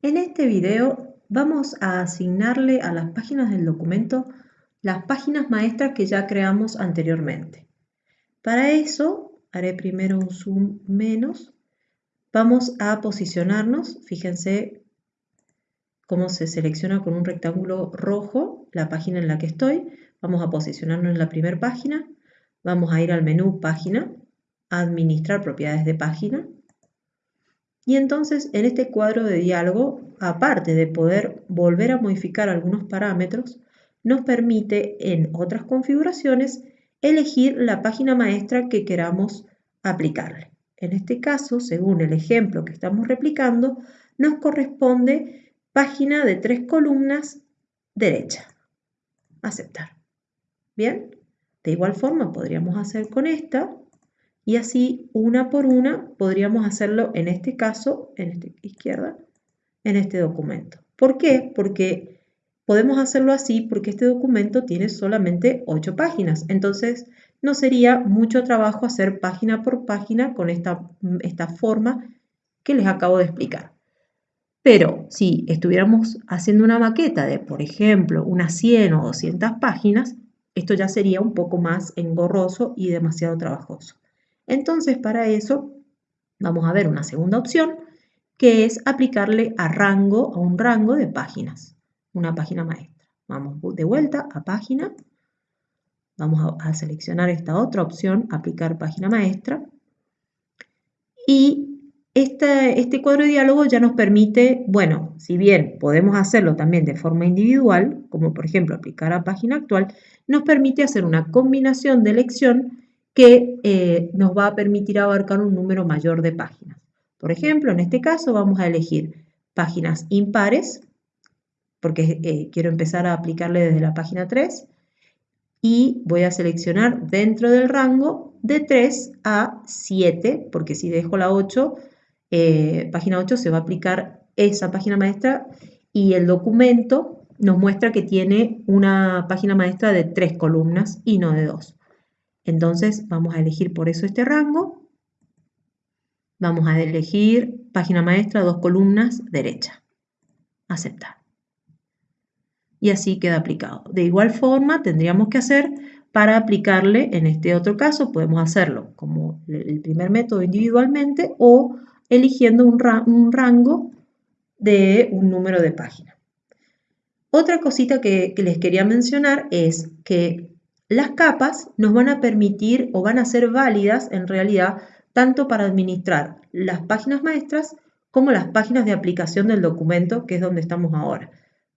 En este video vamos a asignarle a las páginas del documento las páginas maestras que ya creamos anteriormente. Para eso haré primero un zoom menos. Vamos a posicionarnos, fíjense cómo se selecciona con un rectángulo rojo la página en la que estoy. Vamos a posicionarnos en la primera página. Vamos a ir al menú Página, Administrar propiedades de página y entonces en este cuadro de diálogo, aparte de poder volver a modificar algunos parámetros, nos permite en otras configuraciones elegir la página maestra que queramos aplicarle. En este caso, según el ejemplo que estamos replicando, nos corresponde página de tres columnas derecha. Aceptar. Bien, de igual forma podríamos hacer con esta y así una por una podríamos hacerlo en este caso, en esta izquierda, en este documento. ¿Por qué? Porque podemos hacerlo así porque este documento tiene solamente 8 páginas. Entonces no sería mucho trabajo hacer página por página con esta, esta forma que les acabo de explicar. Pero si estuviéramos haciendo una maqueta de, por ejemplo, unas 100 o 200 páginas, esto ya sería un poco más engorroso y demasiado trabajoso. Entonces, para eso vamos a ver una segunda opción, que es aplicarle a rango, a un rango de páginas, una página maestra. Vamos de vuelta a página, vamos a, seleccionar esta otra opción, aplicar página maestra, y este cuadro de diálogo ya nos permite, bueno, si bien podemos hacerlo también de forma individual, como por ejemplo aplicar a página actual, nos permite hacer una combinación de elección que eh, nos va a permitir abarcar un número mayor de páginas. Por ejemplo, en este caso vamos a elegir páginas impares, porque eh, quiero empezar a aplicarle desde la página 3, y voy a seleccionar dentro del rango de 3 a 7, porque si dejo la 8, eh, página 8 se va a aplicar esa página maestra y el documento nos muestra que tiene una página maestra de 3 columnas y no de 2. Entonces vamos a elegir por eso este rango. Vamos a elegir página maestra, dos columnas, derecha. Aceptar. Y así queda aplicado. De igual forma tendríamos que hacer para aplicarle en este otro caso, podemos hacerlo como el primer método individualmente o eligiendo un, rango de un número de página. Otra cosita que les quería mencionar es que las capas nos van a permitir o van a ser válidas en realidad tanto para administrar las páginas maestras como las páginas de aplicación del documento, que es donde estamos ahora.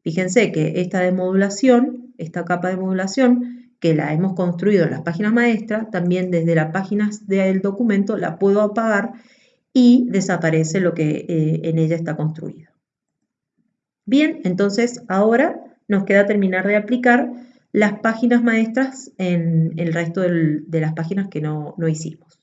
Fíjense que esta de modulación, esta capa de modulación, que la hemos construido en las páginas maestras, también desde las páginas del documento la puedo apagar y desaparece lo que eh, en ella está construido. Bien, entonces ahora nos queda terminar de aplicar las páginas maestras en el resto de las páginas que no hicimos.